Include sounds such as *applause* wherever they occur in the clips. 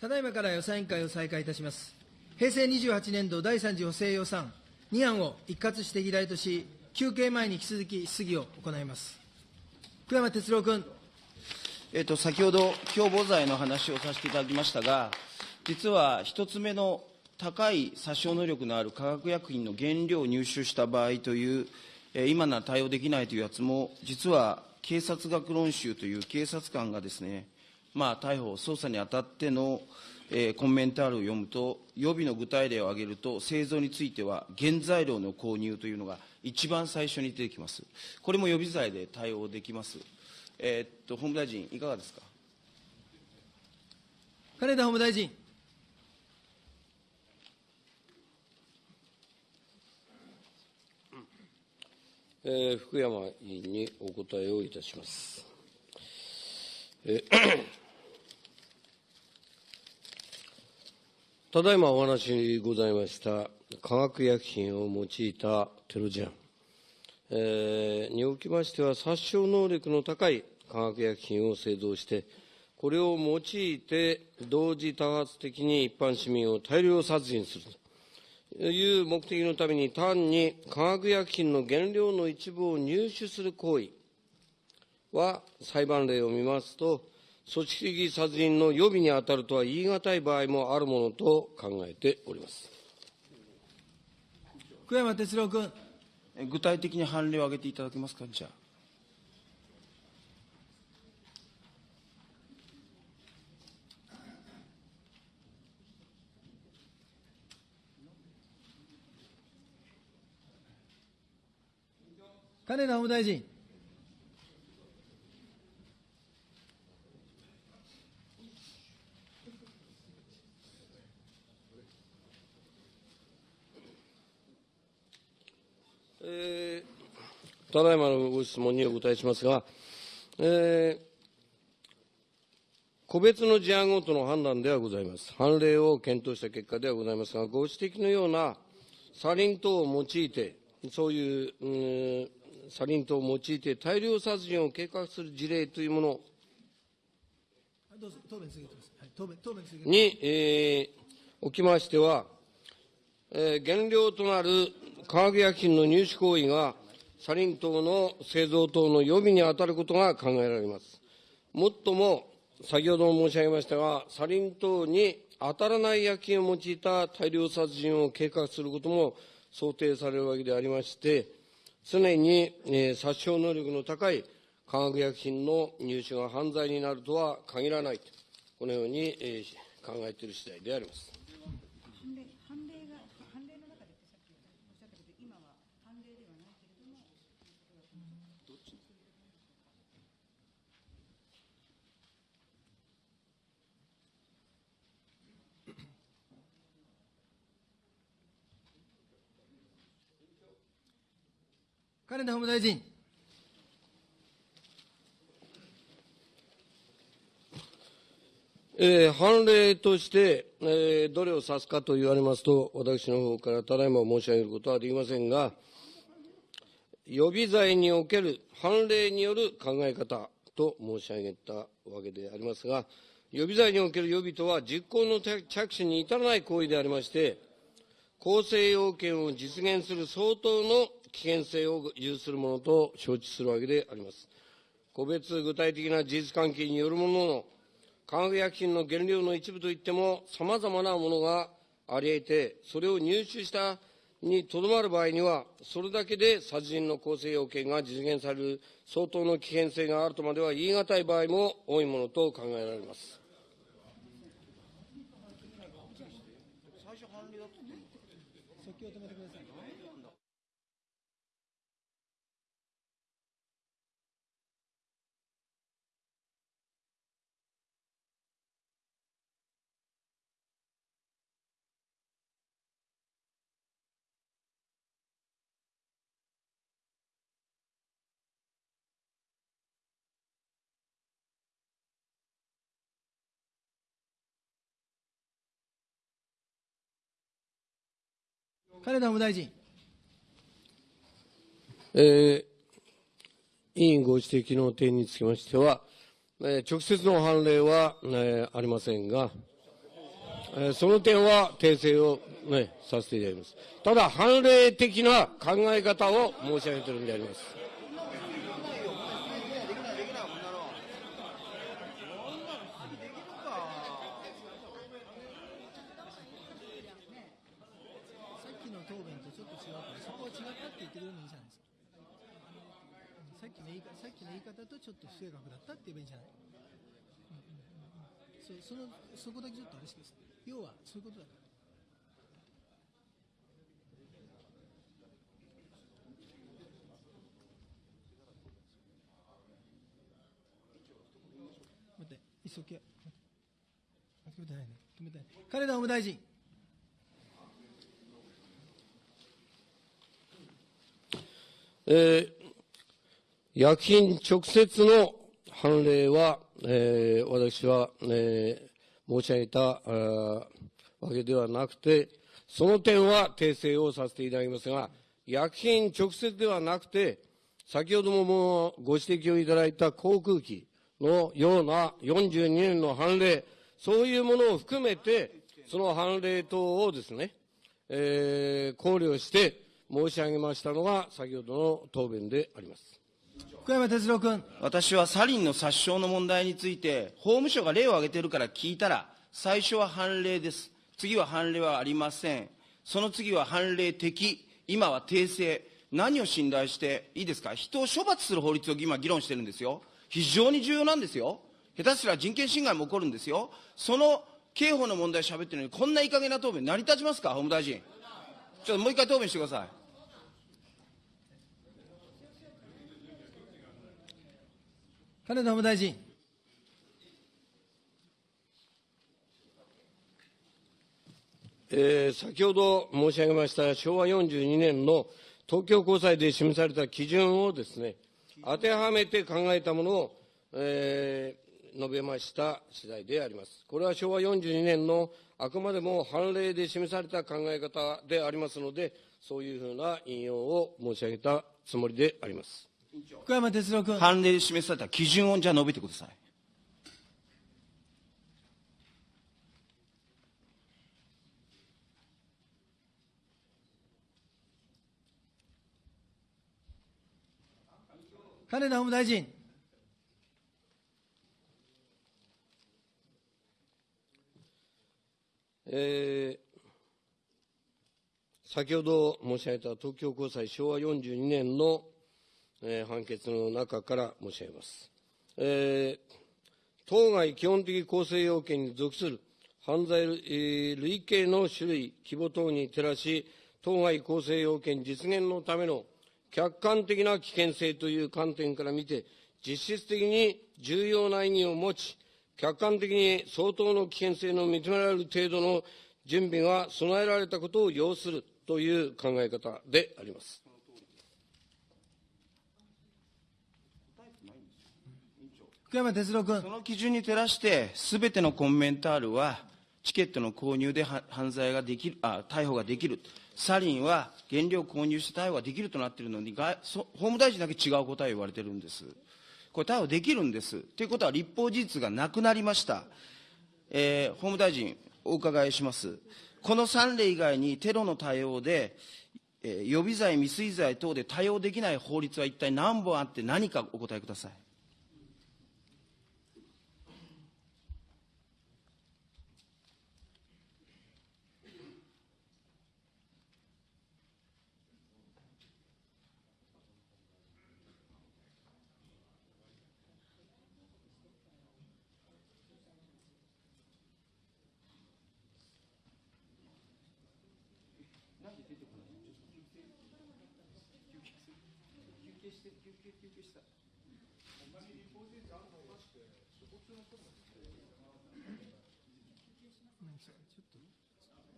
ただいまから予算委員会を再開いたします。平成28年度第3次補正予算2案を一括して議題とし、休憩前に引き続き質疑を行います。福山哲郎君。えっと、先ほど、共謀罪の話をさせていただきましたが、実は一つ目の高い殺傷能力のある化学薬品の原料を入手した場合という、え今なら対応できないというやつも、実は警察学論集という警察官がですね、まあ、逮捕、捜査にあたっての、えーコメンタールを読むと、予備の具体例を挙げると、製造については原材料の購入というのが一番最初に出てきます。これも予備罪で対応できます。えーっと、法務大臣、いかがですか？金田法務大臣。えー福山委員にお答えをいたします。えただいまお話にございました化学薬品を用いたテロ事案、えーにおきましては殺傷能力の高い化学薬品を製造して、これを用いて同時多発的に一般市民を大量殺人するという目的のために単に化学薬品の原料の一部を入手する行為は裁判例を見ますと、組織的殺人の予備に当たるとは言い難い場合もあるものと考えております。福山哲郎君。え具体的に判例を挙げていただけますか、じゃあ。金田法務大臣。えーただいまのご質問にお答えしますが、えー個別の事案ごとの判断ではございます。判例を検討した結果ではございますが、ご指摘のようなサリン等を用いて、そういう、うんサリン等を用いて大量殺人を計画する事例というもの、に、えーおきましては、えー原料となる化学薬品の入手行為が、サリン等の製造等の予備に当たることが考えられます。もっとも、先ほども申し上げましたが、サリン等に当たらない薬品を用いた大量殺人を計画することも想定されるわけでありまして、常に、え殺傷能力の高い化学薬品の入手が犯罪になるとは限らないと、このように、え考えている次第であります。判例判例が判例の中でってさっきおっしゃったけど今は判例ではないけれども金田法務大臣。えー判例として、えーどれを指すかと言われますと、私の方からただいま申し上げることはできませんが、予備罪における判例による考え方と申し上げたわけでありますが、予備罪における予備とは、実行の着手に至らない行為でありまして、構成要件を実現する相当の危険性を有するものと承知するわけであります。個別具体的な事実関係によるものの化学薬品の原料の一部といっても、さまざまなものがあり得て、それを入手したにとどまる場合には、それだけで殺人の構成要件が実現される相当の危険性があるとまでは言い難い場合も多いものと考えられます。金田法務大臣。えー委員ご指摘の点につきましては、えー直接の判例は、えーありませんが、えーその点は訂正を、ね、させていただきます。ただ、判例的な考え方を申し上げているんであります。さっきの答弁とちょっと違うから、そこは違ったって言ってくれるのいいじゃないですか。さっきの言い方さっきの言い方とちょっと不正確だったって言えばいいんじゃない、うんうんうんうん、そそのそこだけちょっとあれしてください。要はそういうことだから。待って、一息や。待って止めてないね。止めてない。金田法務大臣。えー薬品直接の判例は、えー私は、えー申し上げたわけではなくて、その点は訂正をさせていただきますが、薬品直接ではなくて、先ほどももうご指摘をいただいた航空機のような42年の判例、そういうものを含めて、その判例等をですね、えー考慮して申し上げましたのが、先ほどの答弁であります。福山哲郎君。私はサリンの殺傷の問題について、法務省が例を挙げてるから聞いたら、最初は判例です。次は判例はありません。その次は判例的。今は訂正。何を信頼して、いいですか？人を処罰する法律を今議論してるんですよ。非常に重要なんですよ。下手すら人権侵害も起こるんですよ。その刑法の問題喋ってるのに、こんないい加減な答弁成り立ちますか？法務大臣。ちょっともう一回答弁してください。金田法務大臣。えー先ほど申し上げました昭和42年の東京高裁で示された基準をですね、当てはめて考えたものを、えー述べました次第であります。これは昭和42年のあくまでも判例で示された考え方でありますので、そういうふうな引用を申し上げたつもりであります。福山哲郎君。判例で示された基準をじゃあ述べてください。金田法務大臣。えー先ほど申し上げた東京高裁昭和42年の、えー判決の中から申し上げます。えー当該基本的構成要件に属する犯罪類えー類型の種類、規模等に照らし、当該構成要件実現のための客観的な危険性という観点から見て、実質的に重要な意義を持ち、客観的に相当の危険性の認められる程度の準備が備えられたことを要するという考え方であります。福山哲郎君そ。の基準に照らして、すべてのコンメンタールは、チケットの購入で犯罪ができるあ、逮捕ができる。サリンは原料購入して逮捕ができるとなっているのに、外法務大臣だけ違う答えを言われてるんです。これ逮捕できるんです。ということは立法事実がなくなりました。えー法務大臣、お伺いします。この3例以外にテロの対応で、えー予備罪、未遂罪等で対応できない法律は一体何本あって何かお答えください。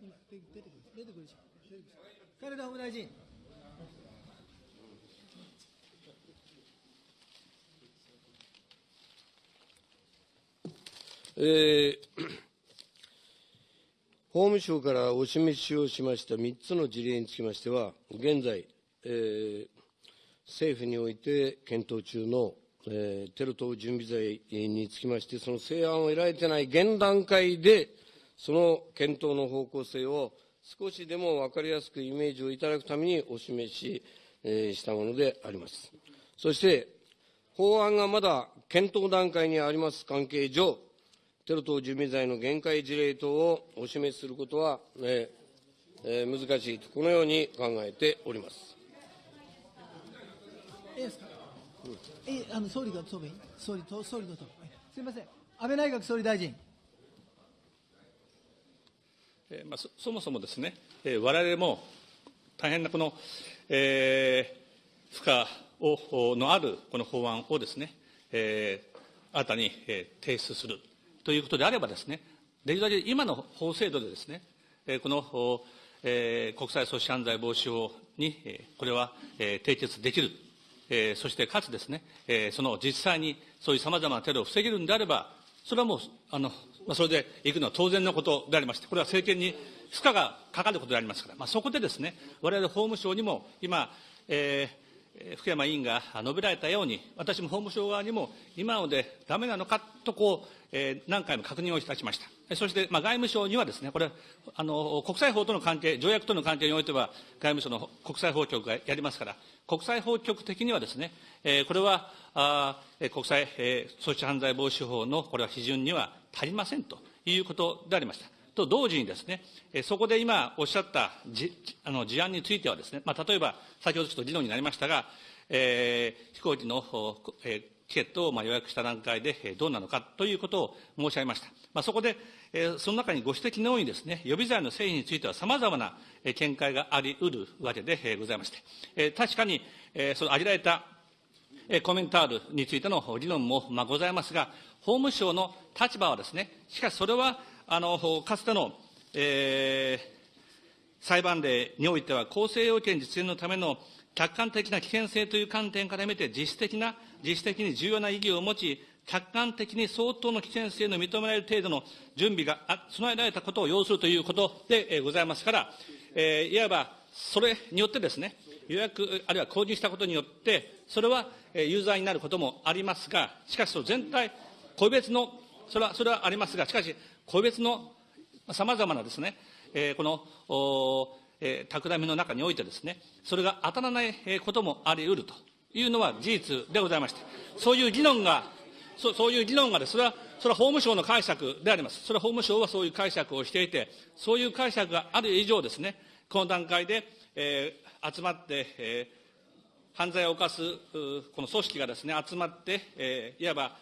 今出てくる出てくるでしょ出てくる金田法務大臣えー *clears throat* 法務省からお示しをしました3つの事例につきましては、現在、えー政府において検討中の、えーテロ等準備罪につきまして、その成案を得られてない現段階で、その検討の方向性を少しでも分かりやすくイメージをいただくためにお示し、えーしたものであります。そして、法案がまだ検討段階にあります関係上、テロ等準備罪の限界事例等をお示しすることは、えーえー難しいと、このように考えております。いいですか。え、あの総理が答弁、総理と総理の答弁。すみません。安倍内閣総理大臣。えーまあ、そそもそもですね、えー、我々も大変なこの、えー負荷をのあるこの法案をですね、えー新たに、えー提出するということであればですね、できるだけ今の法制度でですね、えーこの、おえー国際組織犯罪防止法に、えーこれは、えー締結できる、えーそしてかつですね、えーその実際にそういうさまざまなテロを防げるんであれば、それはもう、あの、まあ、それで行くのは当然のことでありまして、これは政権に負荷がかかることでありますから、まあ、そこでですね、我々法務省にも今、えー福山委員が述べられたように、私も法務省側にも、今のでだめなのかとこう、えー何回も確認をいたしました。そして、まあ、外務省にはですね、これ、あの、国際法との関係、条約との関係においては、外務省の国際法局がやりますから、国際法局的にはですね、えーこれは、あ国際、えー組織犯罪防止法のこれは批准には足りませんということでありました。と同時にですね、そこで今おっしゃったじあの事案についてはですね、まあ、例えば先ほどちょっと議論になりましたが、えー飛行機の、えーチケットを予約した段階でどうなのかということを申し上げました。まあ、そこで、その中にご指摘のようにですね、予備罪の成否については様々なえー見解があり得るわけでございまして、確かに、その挙げられたコメンタールについての議論も、ございますが、法務省の立場はですね、しかしそれは、あの、かつての、えー裁判例においては、公正要件実現のための客観的な危険性という観点から見て、実質的な、実質的に重要な意義を持ち、客観的に相当の危険性の認められる程度の準備が備えられたことを要するということで、ございますから、えーいわばそれによってですね、予約、あるいは購入したことによって、それはえー有罪になることもありますが、しかしその全体、個別の、それは、それはありますが、しかし、個別のさまざまなですね、えーこの、おえー企みの中においてですね、それが当たらないこともあり得ると。いうのは事実でございまして、そういう議論が、そそういう議論がです、それは、それは法務省の解釈であります。それは法務省はそういう解釈をしていて、そういう解釈がある以上ですね、この段階で、えー集まって、えー犯罪を犯すうこの組織がですね、集まって、えーいわば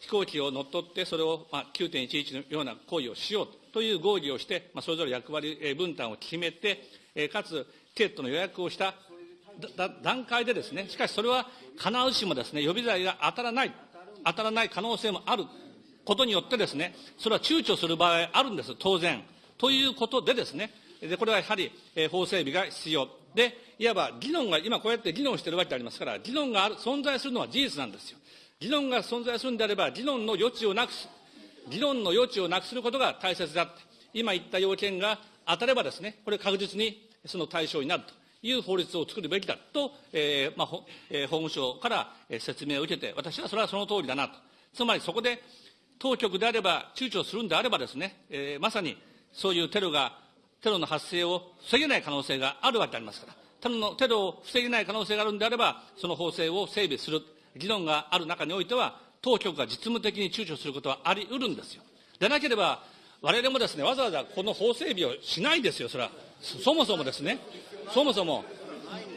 飛行機を乗っ取って、それを、まあ、9.11のような行為をしようという合議をして、まあ、それぞれ役割えー分担を決めて、えーかつ、チケットの予約をした段階でですね、しかしそれは必ずしもですね、予備罪が当たらない、当たらない可能性もあることによってですね、それは躊躇する場合あるんです、当然。ということでですね、でこれはやはり、えー法整備が必要。で、いわば議論が、今こうやって議論してるわけでありますから、議論がある存在するのは事実なんですよ。議論が存在するんであれば、議論の余地をなくす、議論の余地をなくすることが大切だって、今言った要件が当たればですね、これ確実にその対象になるという法律を作るべきだと、えーまあえー法務省から説明を受けて、私はそれはその通りだなと。つまりそこで当局であれば、躊躇するんであればですね、えーまさにそういうテロが、テロの発生を防げない可能性があるわけでありますから、テロのテロを防げない可能性があるんであれば、その法制を整備する議論がある中においては、当局が実務的に躊躇することはあり得るんですよ。でなければ、我々もですね、わざわざこの法整備をしないですよ、それは。そもそもですね、そもそも。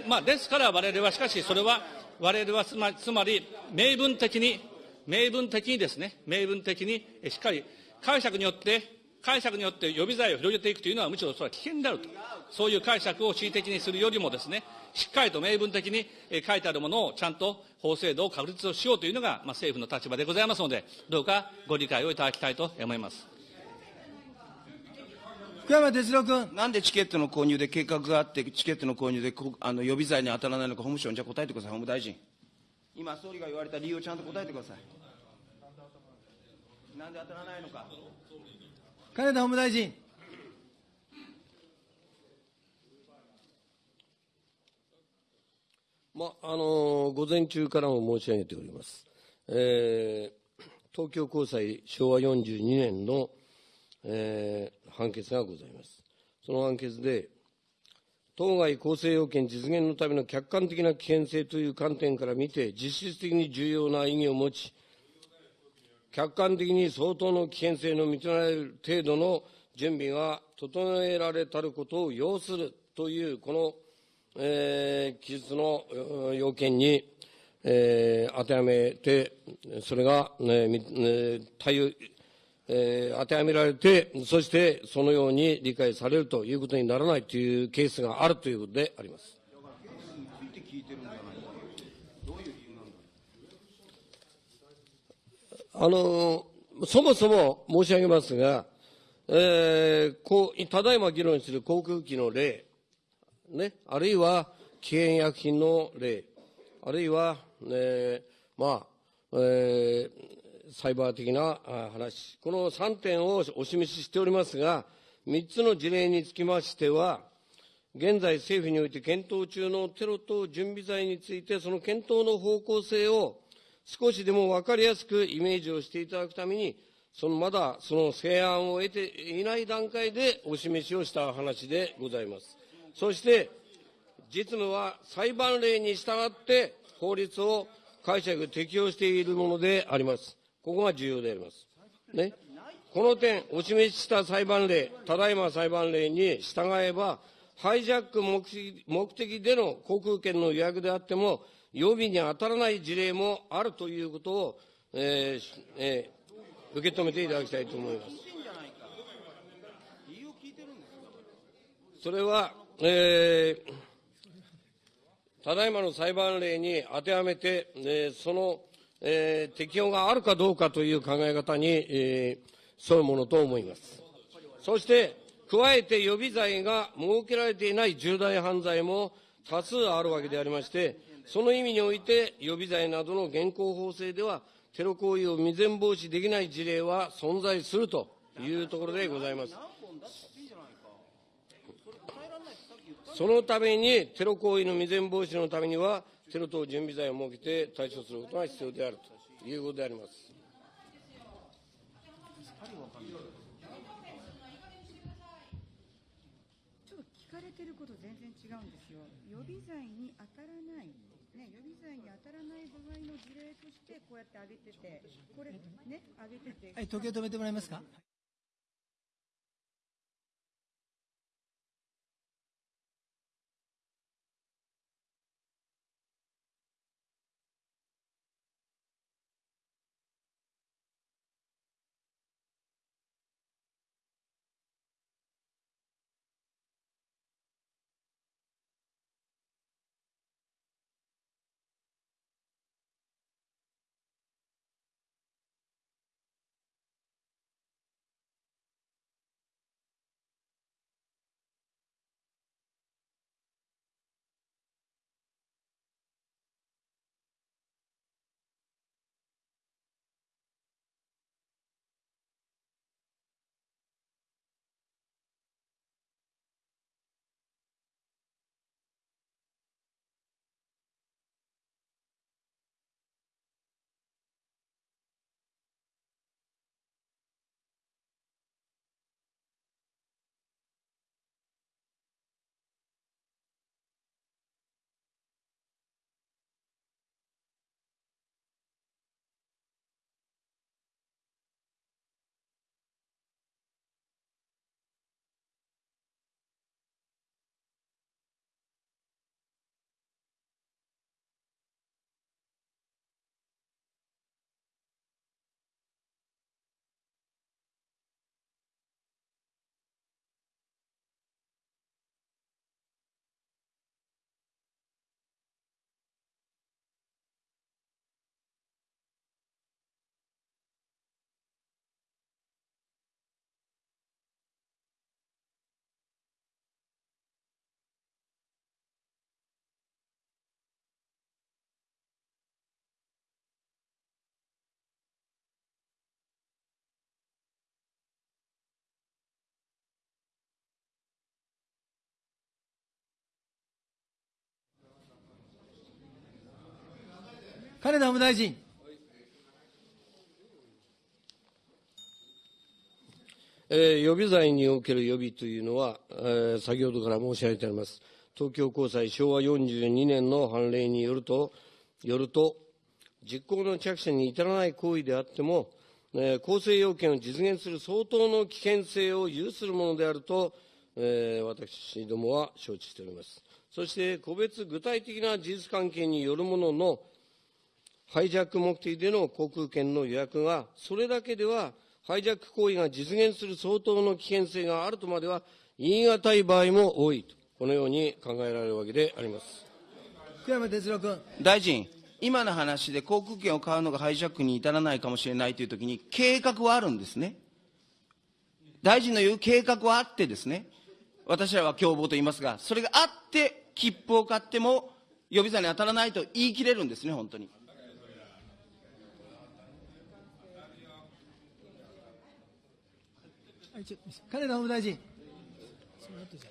まあ、ですから我々は、しかしそれは、我々はつま、つまり明文的に、明文的にですね、明文的にしっかり解釈によって、解釈によって予備罪を広げていくというのはむしろそれは危険であると。そういう解釈を恣意的にするよりもですね、しっかりと明文的に書いてあるものをちゃんと法制度を確立をしようというのが、まあ、政府の立場でございますので、どうかご理解をいただきたいと思います。福山哲郎君。なんでチケットの購入で計画があって、チケットの購入でこあの予備罪に当たらないのか、法務省にじゃあ答えてください、法務大臣。今、総理が言われた理由をちゃんと答えてください。なんで当たらないのか。金田法務大臣。まあの午前中からも申し上げております。えー東京高裁昭和42年のえー判決がございます。その判決で、当該構成要件実現のための客観的な危険性という観点から見て、実質的に重要な意義を持ち、客観的に相当の危険性の認められる程度の準備が整えられたることを要するという、この、えー記述の要件に、えー当てはめて、それが、ね対応えー当てはめられて、そしてそのように理解されるということにならないというケースがあるということであります。あのそもそも申し上げますが、えーこうただいま議論する航空機の例、ね、あるいは危険薬品の例、あるいは、えーまあえーサイバー的な話、この3点をお示ししておりますが、3つの事例につきましては、現在政府において検討中のテロ等準備罪について、その検討の方向性を少しでも分かりやすくイメージをしていただくために、そのまだその成案を得ていない段階でお示しをした話でございます。そして、実務は裁判例に従って法律を解釈、適用しているものであります。ここが重要であります。ね。この点、お示しした裁判例、ただいま裁判例に従えば、ハイジャック目的目的での航空券の予約であっても、予備に当たらない事例もあるということを、えーえー受け止めていただきたいと思います。それは、えーただいまの裁判例に当てはめて、えーその、えー適用があるかどうかという考え方に、えー沿うものと思います。そして、加えて予備罪が設けられていない重大犯罪も多数あるわけでありまして、その意味において予備罪などの現行法制では、テロ行為を未然防止できない事例は存在するというところでございます。そのために、テロ行為の未然防止のためには、テロ等準備罪を設けて対処することが必要であるということであります。ちょっと聞かれてること全然違うんですよ。予備罪に当たらない、ね、予備罪に当たらない場合の事例としてこうやって挙げてて、これね、挙げてて。はい、時計止めてもらえますか？金田法務大臣。えー予備罪における予備というのは、えー先ほどから申し上げております。東京高裁昭和42年の判例によると、よると、実行の着手に至らない行為であっても、えー構成要件を実現する相当の危険性を有するものであると、えー私どもは承知しております。そして、個別具体的な事実関係によるものの、ハイジャック目的での航空券の予約が、それだけでは、ハイジャック行為が実現する相当の危険性があるとまでは言い難い場合も多いと、このように考えられるわけであります。福山哲郎君。大臣、今の話で航空券を買うのがハイジャックに至らないかもしれないというときに、計画はあるんですね。大臣の言う計画はあってですね、私らは共謀と言いますが、それがあって、切符を買っても予備罪に当たらないと言い切れるんですね、本当に。はい、ちょ金田法務大臣。その後じゃ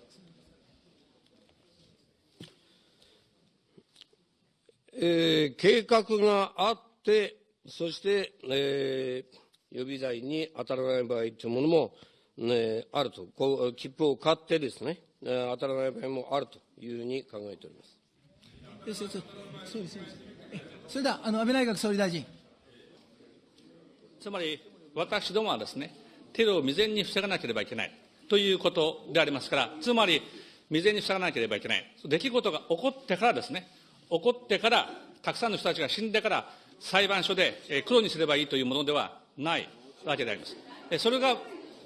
えー計画があって、そして、えー予備罪に当たらない場合というものも、ね、あると。こう、切符を買ってですね、えー当たらない場合もあるというふうに考えております。よしよしよしそうですそうです。えそれではあの安倍内閣総理大臣。つまり、私どもはですね、テロを未然に防がなければいけないということでありますから、つまり、未然に防がなければいけない。出来事が起こってからですね、起こってから、たくさんの人たちが死んでから、裁判所で黒にすればいいというものではないわけであります。それが、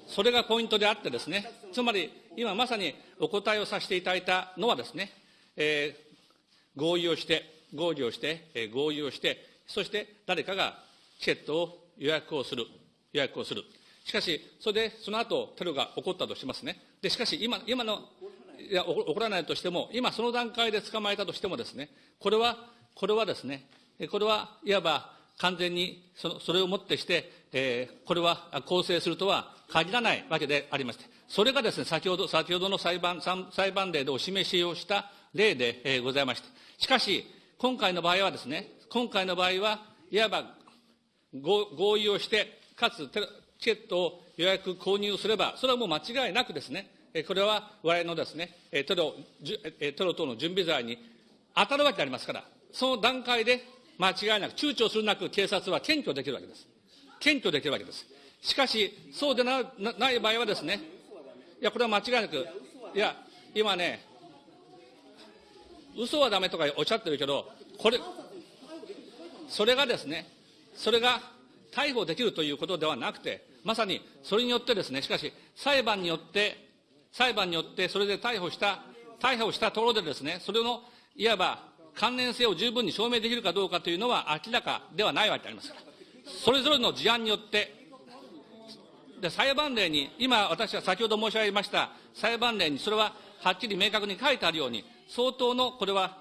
それがポイントであってですね、つまり、今まさにお答えをさせていただいたのはですね、えー合意をして、合意をして、えー合意をして、そして誰かがチケットを予約をする、予約をする。しかし、それでその後テロが起こったとしますね。で、しかし今、今の、いや、起こらないとしても、今その段階で捕まえたとしてもですね、これは、これはですね、これはいわば完全にそのそれをもってして、えーこれは構成するとは限らないわけでありまして、それがですね、先ほど、先ほどの裁判、裁判例でお示しをした例で、えーございました。しかし、今回の場合はですね、今回の場合は、いわば合合意をして、かつテロチケットを予約購入すれば、それはもう間違いなくですね、これは我々のですね、テロ、テロ等の準備罪に当たるわけでありますから、その段階で間違いなく、躊躇するなく警察は検挙できるわけです。検挙できるわけです。しかし、そうでななない場合はですね、いや、これは間違いなく、いや、今ね、嘘はダメとかおっしゃってるけど、これ、それがですね、それが逮捕できるということではなくて、まさにそれによってですね、しかし、裁判によって、裁判によって、それで逮捕した、逮捕したところでですね、それの、いわば関連性を十分に証明できるかどうかというのは明らかではないわけであります。から、それぞれの事案によって、で裁判例に、今、私は先ほど申し上げました裁判例に、それははっきり明確に書いてあるように、相当の、これは、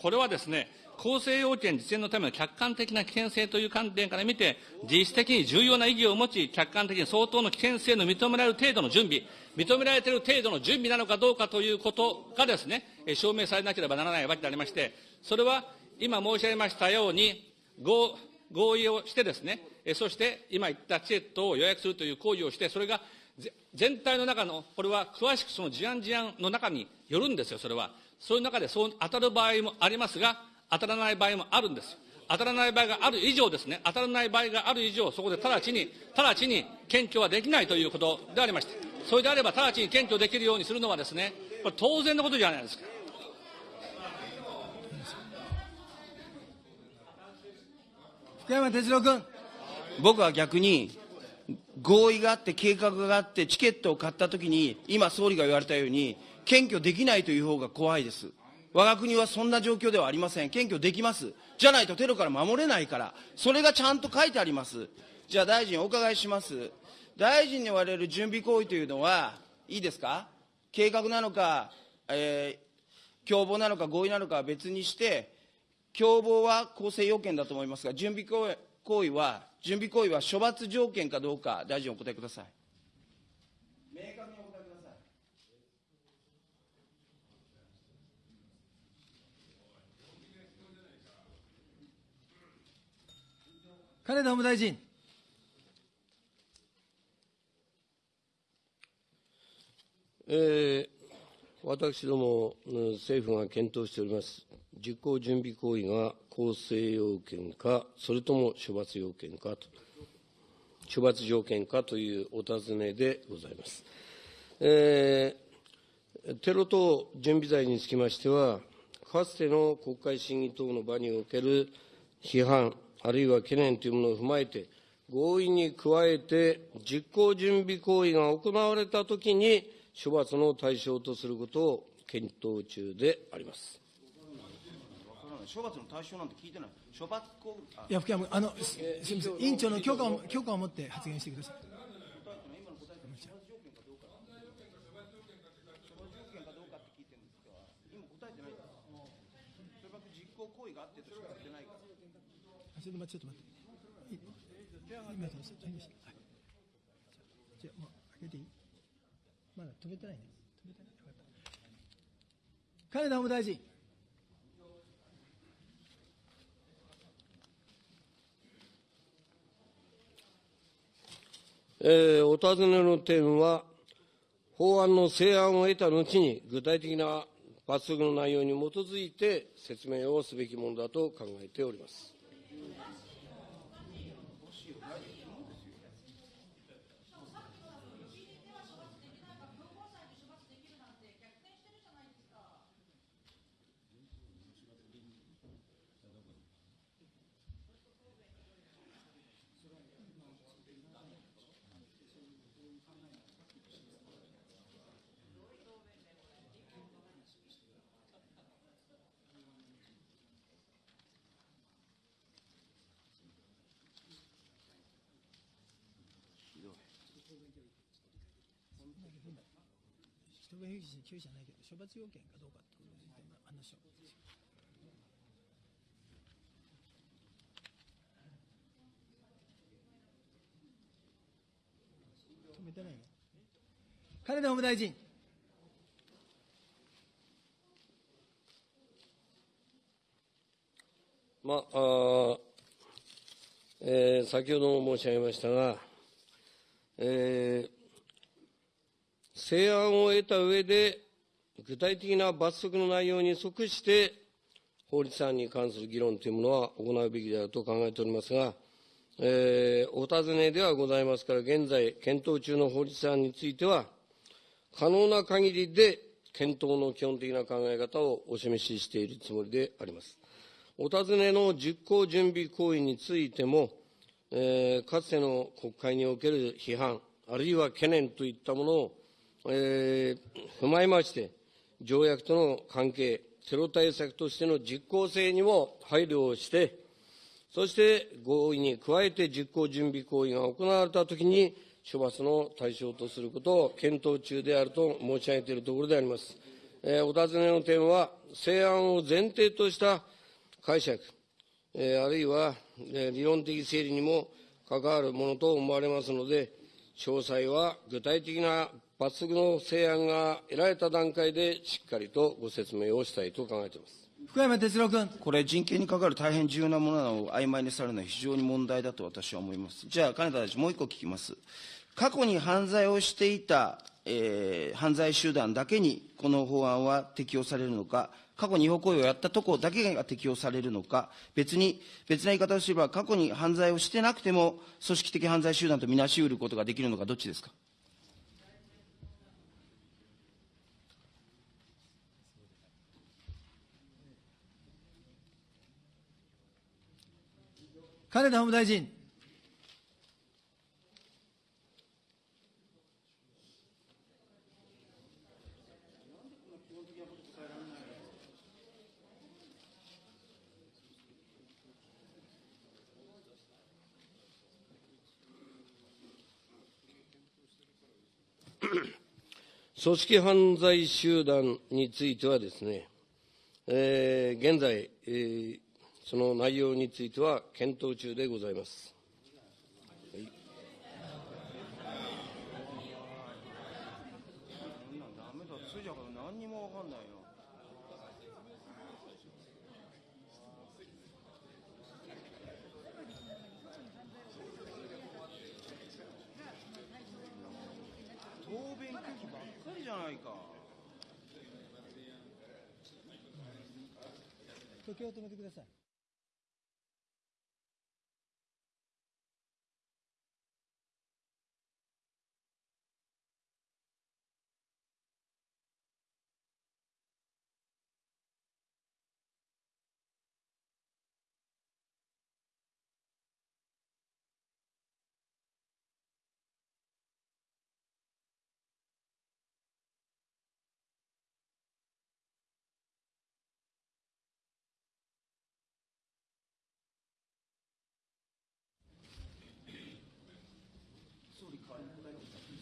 これはですね、構成要件実現のための客観的な危険性という観点から見て、実質的に重要な意義を持ち、客観的に相当の危険性の認められる程度の準備、認められている程度の準備なのかどうかということがですね、証明されなければならないわけでありまして、それは今申し上げましたように、合意をしてですね、そして今言ったチケットを予約するという行為をして、それが全体の中の、これは詳しくその事案事案の中によるんですよ、それは。そういう中でそう当たる場合もありますが、当たらない場合もあるんですよ。当たらない場合がある以上ですね、当たらない場合がある以上、そこで直ちに、直ちに検挙はできないということでありまして、それであれば直ちに検挙できるようにするのはですね、これ当然のことじゃないですか。福山哲郎君。僕は逆に、合意があって、計画があって、チケットを買ったときに、今、総理が言われたように、検挙できないという方が怖いです。我が国はそんな状況ではありません。検挙できます。じゃないとテロから守れないから。それがちゃんと書いてあります。じゃあ大臣、お伺いします。大臣に言われる準備行為というのは、いいですか？計画なのか、えー、共謀なのか合意なのかは別にして、共謀は構成要件だと思いますが、準備行為は、準備行為は処罰条件かどうか、大臣お答えください。明確にお答えください。金田法務大臣。えー私ども、政府が検討しております、実行準備行為が構成要件か、それとも処罰要件かと、処罰条件かというお尋ねでございます。えーテロ等準備罪につきましては、かつての国会審議等の場における批判、あるいは懸念というものを踏まえて、合意に加えて、実行準備行為が行われたときに、処罰の対象とすることを検討中であります。処罰の対象なんて聞いてない。処罰行為、あいや、福山君、あの、すすみません、委員長の許可を、許可を持って発言してください。今答えてないから。処罰実行行為があってとしか言ってないから。あちょっと待って、ちょっと待って。い今そうそう今はいじゃあ、もう、開けていいまだ止めてないね。止めてない。よかった。金田法務大臣。えーお尋ねの点は、法案の成案を得た後に、具体的な罰則の内容に基づいて説明をすべきものだと考えております。人が有事に救じゃないけど、処罰要件かどうかってことについての話を。止めてないの金田法務大臣。まああえー先ほども申し上げましたが、えー成案を得た上で、具体的な罰則の内容に即して、法律案に関する議論というものは行うべきであると考えておりますが、えーお尋ねではございますから、現在、検討中の法律案については、可能な限りで検討の基本的な考え方をお示ししているつもりであります。お尋ねの実行準備行為についても、えーかつての国会における批判、あるいは懸念といったものを、えー踏まえまして、条約との関係、テロ対策としての実効性にも配慮をして、そして合意に加えて実行準備行為が行われたときに、処罰の対象とすることを検討中であると申し上げているところであります。えーお尋ねの点は、成案を前提とした解釈、えーあるいは、えー理論的整理にも関わるものと思われますので、詳細は具体的な罰則の成案が得られた段階でしっかりとご説明をしたいと考えています。福山哲郎君。これ、人権に関わる大変重要なものなのを曖昧にされるのは非常に問題だと私は思います。じゃあ、金田大臣、もう一個聞きます。過去に犯罪をしていた、えー犯罪集団だけにこの法案は適用されるのか、過去に違法行為をやったところだけが適用されるのか、別に、別な言い方をすれば、過去に犯罪をしてなくても、組織的犯罪集団とみなし得ることができるのか、どっちですか？金田法務大臣。組織犯罪集団についてはですね、えー現在、えーその内容については検討中でございます。ダメだ、それじゃ何にもわかんないよ。時計を止めてください。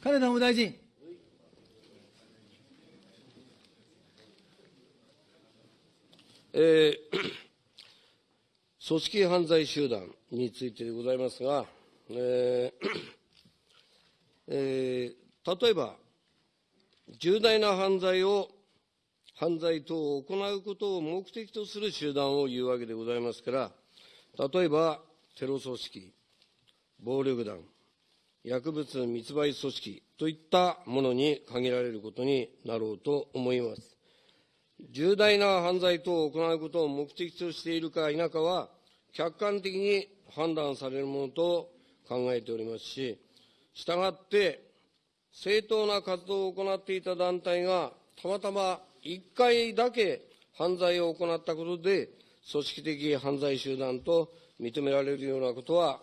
金田法務大臣。えー *coughs* 組織犯罪集団についてでございますが、えー *coughs* えー例えば、重大な犯罪を、犯罪等を行うことを目的とする集団を言うわけでございますから、例えば、テロ組織、暴力団、薬物密売組織といったものに限られることになろうと思います。重大な犯罪等を行うことを目的としているか否かは、客観的に判断されるものと考えておりますし、したがって、正当な活動を行っていた団体が、たまたま1回だけ犯罪を行ったことで、組織的犯罪集団と認められるようなことは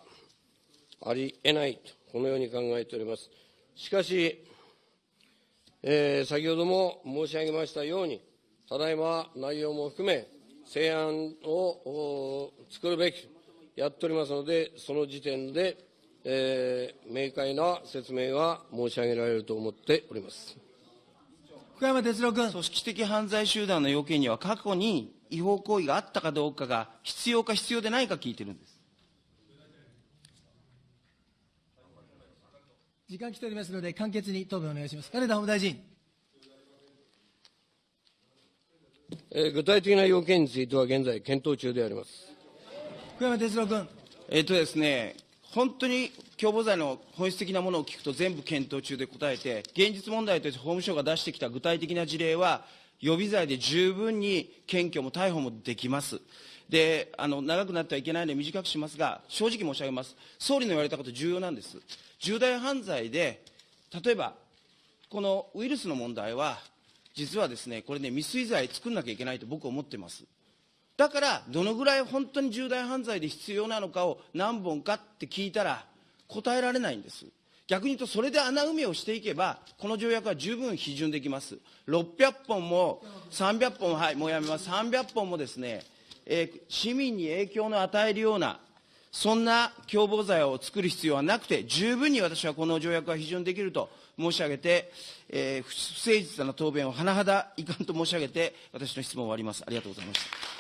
ありえないと、このように考えております。しかし、えー先ほども申し上げましたように、ただいま内容も含め、成案を作るべきやっておりますので、その時点で、えー明快な説明が申し上げられると思っております。福山哲郎君。組織的犯罪集団の要件には、過去に違法行為があったかどうかが必要か必要でないか聞いてるんです。時間来ておりますので、簡潔に答弁お願いします。金田法務大臣。えー具体的な要件については現在検討中であります。福山哲郎君。えっとですね、本当に共謀罪の本質的なものを聞くと全部検討中で答えて、現実問題として法務省が出してきた具体的な事例は、予備罪で十分に検挙も逮捕もできます。で、あの、長くなってはいけないので短くしますが、正直申し上げます。総理の言われたこと重要なんです。重大犯罪で、例えば、このウイルスの問題は、実はですね、これね、未遂罪作んなきゃいけないと僕は思ってます。だから、どのぐらい本当に重大犯罪で必要なのかを何本かって聞いたら、答えられないんです。逆に言うと、それで穴埋めをしていけば、この条約は十分批准できます。600本も、300本、はい、もうやめます。300本もですね、えー市民に影響の与えるような、そんな共謀罪を作る必要はなくて、十分に私はこの条約は批准できると申し上げて、えー不誠実な答弁を甚だ遺憾と申し上げて、私の質問を終わります。ありがとうございました。